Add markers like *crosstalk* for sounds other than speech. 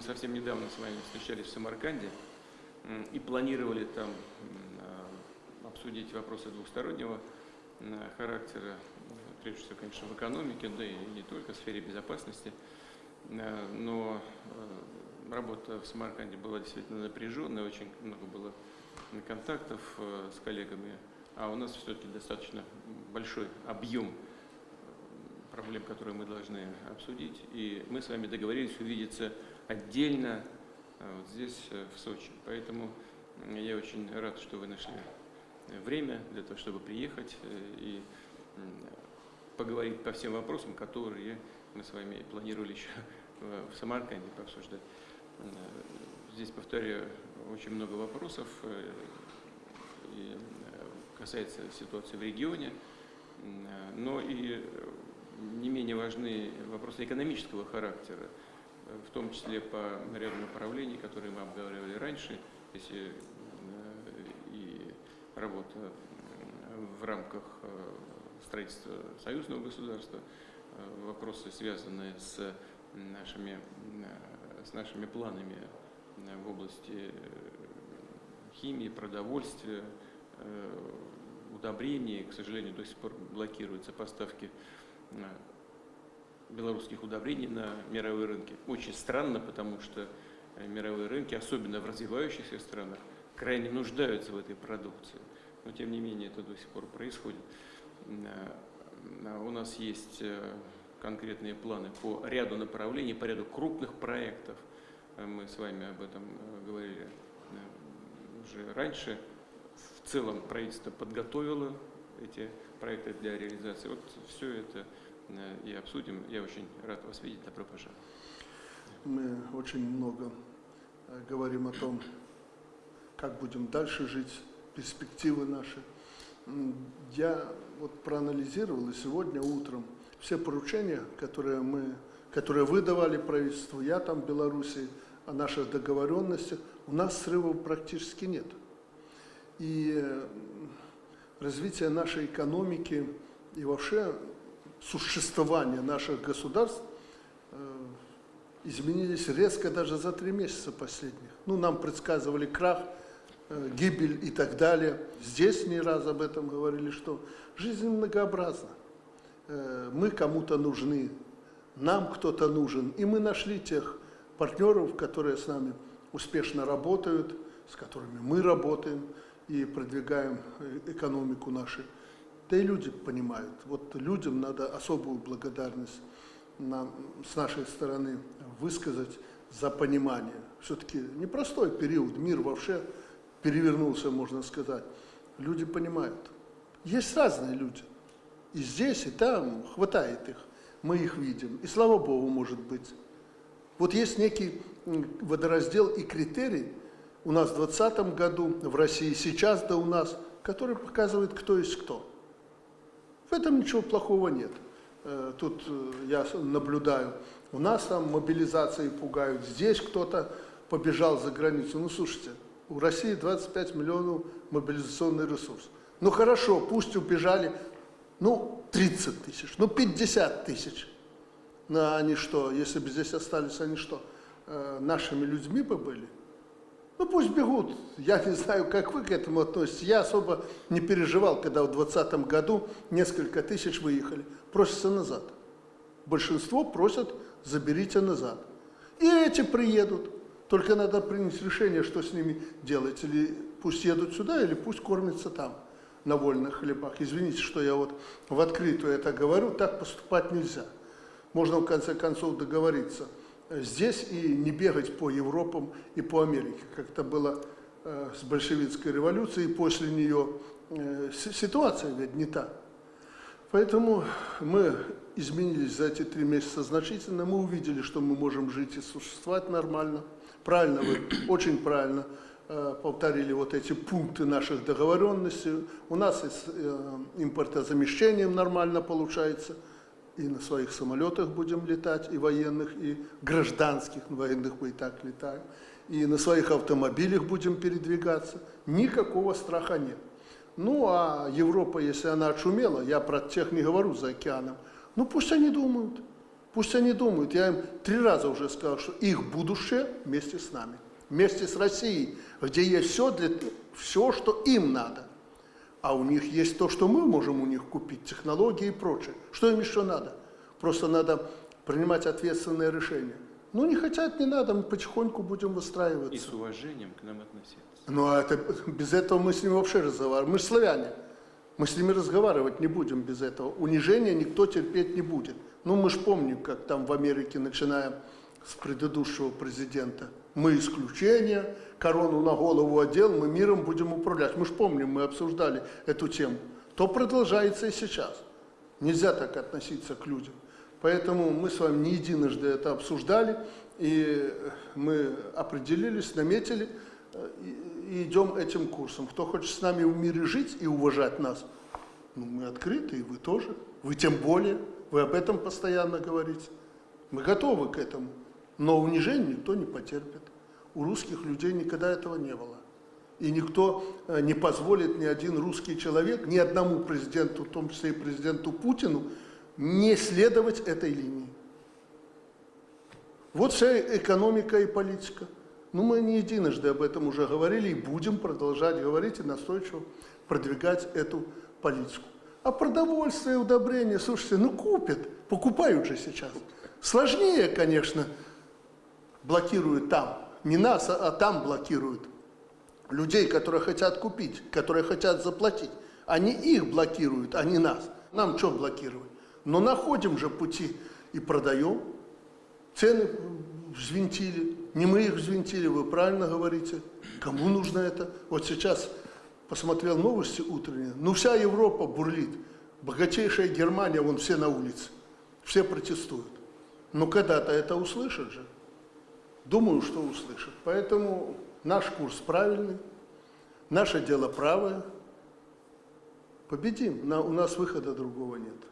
Мы совсем недавно с вами встречались в Самарканде и планировали там а, обсудить вопросы двухстороннего характера, прежде всего, конечно, в экономике, да и не только в сфере безопасности. Но работа в Самарканде была действительно напряженная, очень много было контактов с коллегами, а у нас все-таки достаточно большой объем проблем, которые мы должны обсудить. И мы с вами договорились увидеться отдельно а, вот здесь, э, в Сочи. Поэтому я очень рад, что вы нашли время для того, чтобы приехать э, и поговорить по всем вопросам, которые мы с вами планировали еще *laughs* в Самарканде пообсуждать. Э, здесь, повторяю, очень много вопросов и касается ситуации в регионе, но и не менее важны вопросы экономического характера, в том числе по ряду направлений, которые мы обговаривали раньше, если э, и работа в рамках э, строительства союзного государства, э, вопросы, связанные с нашими, с нашими планами в области химии, продовольствия, удобрений. К сожалению, до сих пор блокируются поставки белорусских удобрений на мировые рынки. Очень странно, потому что э, мировые рынки, особенно в развивающихся странах, крайне нуждаются в этой продукции. Но тем не менее это до сих пор происходит. У нас есть э, конкретные планы по ряду направлений, по ряду крупных проектов. Э, мы с вами об этом говорили уже раньше. В целом правительство подготовило эти проекты для реализации. Вот все это Э, и обсудим. Я очень рад вас видеть. Добро пожаловать. Мы очень много э, говорим о том, как будем дальше жить, перспективы наши. Я вот проанализировал и сегодня утром все поручения, которые мы, которые вы давали правительству, я там в Беларуси, о наших договоренностях, у нас срывов практически нет. И э, развитие нашей экономики и вообще существования наших государств э, изменились резко даже за три месяца последних. Ну, нам предсказывали крах, э, гибель и так далее. Здесь не раз об этом говорили, что жизнь многообразна. Э, мы кому-то нужны, нам кто-то нужен. И мы нашли тех партнеров, которые с нами успешно работают, с которыми мы работаем и продвигаем экономику нашу да и люди понимают. Вот людям надо особую благодарность нам, с нашей стороны высказать за понимание. Все-таки непростой период, мир вообще перевернулся, можно сказать. Люди понимают. Есть разные люди. И здесь, и там хватает их. Мы их видим. И слава Богу, может быть. Вот есть некий водораздел и критерий у нас в 2020 году, в России сейчас, да у нас, который показывает, кто есть кто. В этом ничего плохого нет. Э, тут э, я наблюдаю, у нас там мобилизации пугают, здесь кто-то побежал за границу. Ну, слушайте, у России 25 миллионов мобилизационный ресурс. Ну, хорошо, пусть убежали, ну, 30 тысяч, ну, 50 тысяч. Но они что, если бы здесь остались, они что, э, нашими людьми бы были? Ну пусть бегут. Я не знаю, как вы к этому относитесь. Я особо не переживал, когда в 2020 году несколько тысяч выехали. Просятся назад. Большинство просят, заберите назад. И эти приедут. Только надо принять решение, что с ними делать. Или пусть едут сюда, или пусть кормятся там, на вольных хлебах. Извините, что я вот в открытую это говорю, так поступать нельзя. Можно в конце концов договориться – здесь и не бегать по Европам и по Америке, как это было э, с большевистской революцией, после нее э, ситуация ведь не та. Поэтому мы изменились за эти три месяца значительно, мы увидели, что мы можем жить и существовать нормально. Правильно вы, *coughs* очень правильно э, повторили вот эти пункты наших договоренностей. У нас и с импортозамещением нормально получается – и на своих самолетах будем летать, и военных, и гражданских, военных мы и так летаем, и на своих автомобилях будем передвигаться. Никакого страха нет. Ну, а Европа, если она отшумела, я про тех не говорю за океаном, ну пусть они думают. Пусть они думают, я им три раза уже сказал, что их будущее вместе с нами, вместе с Россией, где есть все, для, все, что им надо. А у них есть то, что мы можем у них купить, технологии и прочее. Что им еще надо? Просто надо принимать ответственное решение. Ну, не хотят, не надо, мы потихоньку будем выстраиваться. И с уважением к нам относиться. Ну, а это, без этого мы с ними вообще разговариваем. Мы же славяне. Мы с ними разговаривать не будем без этого. Унижения никто терпеть не будет. Ну, мы же помним, как там в Америке, начиная с предыдущего президента, мы исключение, корону на голову одел, мы миром будем управлять. Мы же помним, мы обсуждали эту тему. То продолжается и сейчас. Нельзя так относиться к людям. Поэтому мы с вами не единожды это обсуждали, и мы определились, наметили, э, и идем этим курсом. Кто хочет с нами в мире жить и уважать нас, ну, мы открыты, и вы тоже. Вы тем более, вы об этом постоянно говорите. Мы готовы к этому, но унижение никто не потерпит. У русских людей никогда этого не было. И никто э, не позволит ни один русский человек, ни одному президенту, в том числе и президенту Путину, не следовать этой линии. Вот вся экономика и политика. Ну, мы не единожды об этом уже говорили и будем продолжать говорить и настойчиво продвигать эту политику. А продовольствие, удобрения, слушайте, ну купят, покупают же сейчас. Сложнее, конечно, блокируют там. Не нас, а, а там блокируют. Людей, которые хотят купить, которые хотят заплатить. Они их блокируют, а не нас. Нам что блокировать? Но находим же пути и продаем. Цены взвинтили. Не мы их взвинтили, вы правильно говорите. Кому нужно это? Вот сейчас посмотрел новости утренние. Ну, вся Европа бурлит. Богатейшая Германия, вон все на улице. Все протестуют. Но когда-то это услышат же. Думаю, что услышат. Поэтому наш курс правильный, наше дело правое. Победим. У нас выхода другого нет.